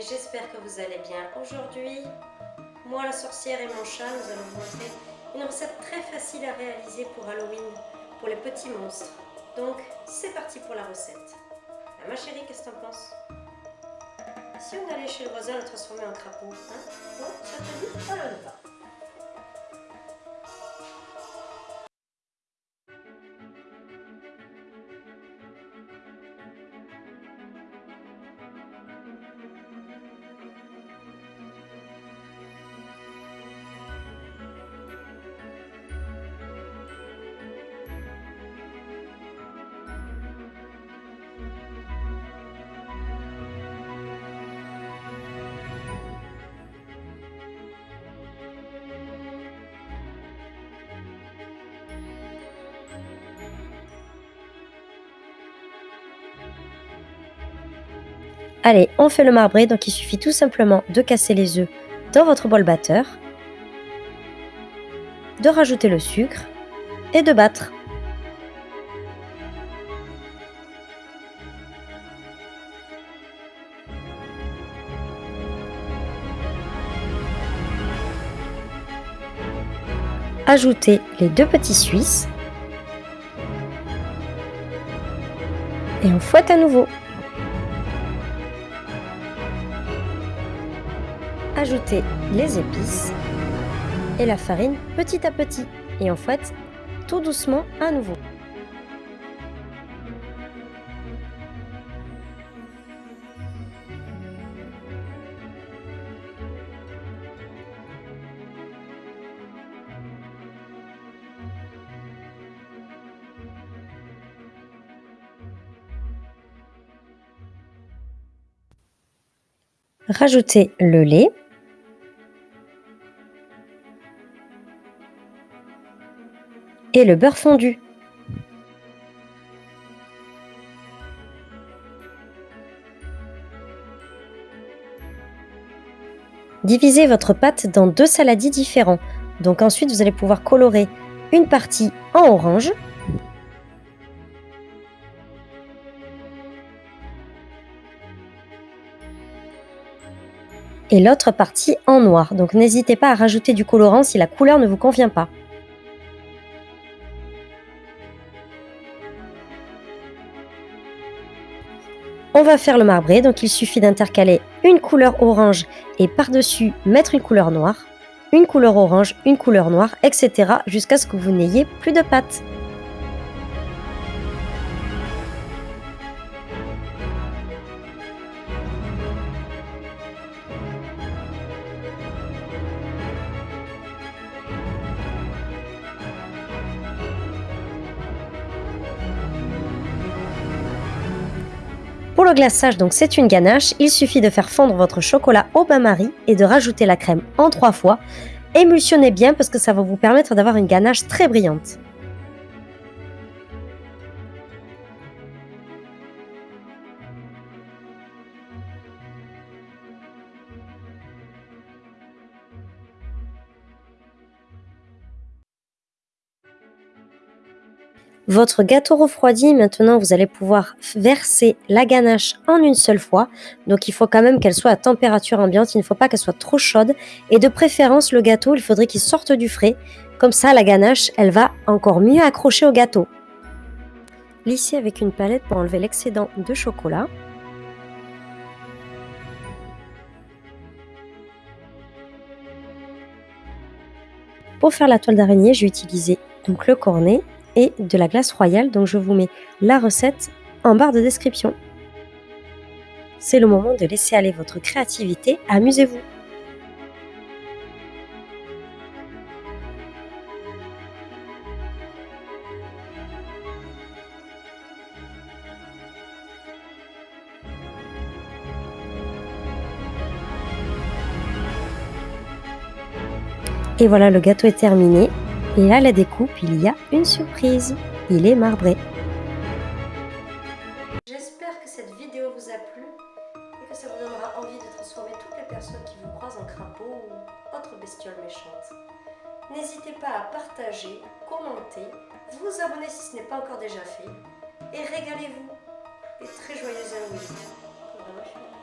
j'espère que vous allez bien. Aujourd'hui, moi la sorcière et mon chat, nous allons vous montrer une recette très facile à réaliser pour Halloween, pour les petits monstres. Donc, c'est parti pour la recette. Ah, ma chérie, qu'est-ce que t'en penses? Si on allait chez le voisin le transformer en crapaud, hein? Bon, ça te dit? Allez, on fait le marbré, donc il suffit tout simplement de casser les œufs dans votre bol batteur, de rajouter le sucre et de battre. Ajoutez les deux petits suisses et on fouette à nouveau. Ajoutez les épices et la farine petit à petit et on fouette tout doucement à nouveau. Rajoutez le lait et le beurre fondu. Divisez votre pâte dans deux saladis différents. Donc ensuite, vous allez pouvoir colorer une partie en orange et l'autre partie en noir. Donc n'hésitez pas à rajouter du colorant si la couleur ne vous convient pas. On va faire le marbré, donc il suffit d'intercaler une couleur orange et par-dessus mettre une couleur noire, une couleur orange, une couleur noire, etc. jusqu'à ce que vous n'ayez plus de pâte. Pour le glaçage, donc c'est une ganache, il suffit de faire fondre votre chocolat au bain-marie et de rajouter la crème en trois fois. Émulsionnez bien parce que ça va vous permettre d'avoir une ganache très brillante. Votre gâteau refroidi, maintenant vous allez pouvoir verser la ganache en une seule fois. Donc il faut quand même qu'elle soit à température ambiante, il ne faut pas qu'elle soit trop chaude. Et de préférence le gâteau, il faudrait qu'il sorte du frais. Comme ça la ganache, elle va encore mieux accrocher au gâteau. Lissez avec une palette pour enlever l'excédent de chocolat. Pour faire la toile d'araignée, j'ai utilisé donc le cornet et de la glace royale. Donc je vous mets la recette en barre de description. C'est le moment de laisser aller votre créativité, amusez-vous Et voilà, le gâteau est terminé. Et à la découpe, il y a une surprise. Il est marbré. J'espère que cette vidéo vous a plu et que ça vous donnera envie de transformer toutes les personnes qui vous croisent en crapaud ou autre bestiole méchante. N'hésitez pas à partager, commenter, vous abonner si ce n'est pas encore déjà fait et régalez-vous et très joyeux Halloween